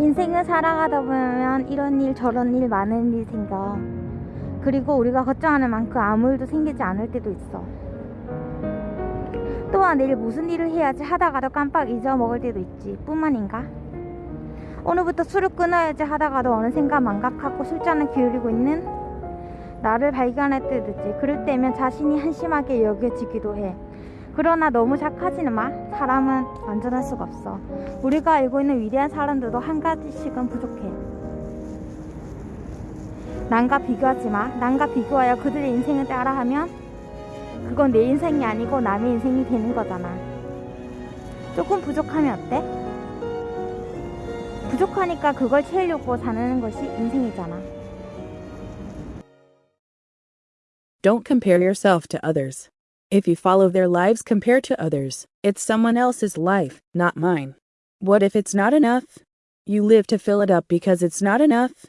인생을 살아가다 보면 이런 일 저런 일 많은 일 생겨. 그리고 우리가 걱정하는 만큼 아무 일도 생기지 않을 때도 있어. 또한 내일 무슨 일을 해야지 하다가도 깜빡 잊어먹을 때도 있지. 뿐만인가? 오늘부터 술을 끊어야지 하다가도 어느샌가 망각하고 술잔을 기울이고 있는 나를 발견할 때도 있지. 그럴 때면 자신이 한심하게 여겨지기도 해. 그러나 너무 착하지는 마. 사람은 완전할 수가 없어. 우리가 알고 있는 위대한 사람들도 한 가지씩은 부족해. 남과 비교하지 마. 남과 비교하여 그들의 인생을 따라하면 그건 내 인생이 아니고 남의 인생이 되는 거잖아. 조금 부족하면 어때? 부족하니까 그걸 채우려고 사는 것이 인생이잖아. Don't compare yourself to others. If you follow their lives compared to others, it's someone else's life, not mine. What if it's not enough? You live to fill it up because it's not enough?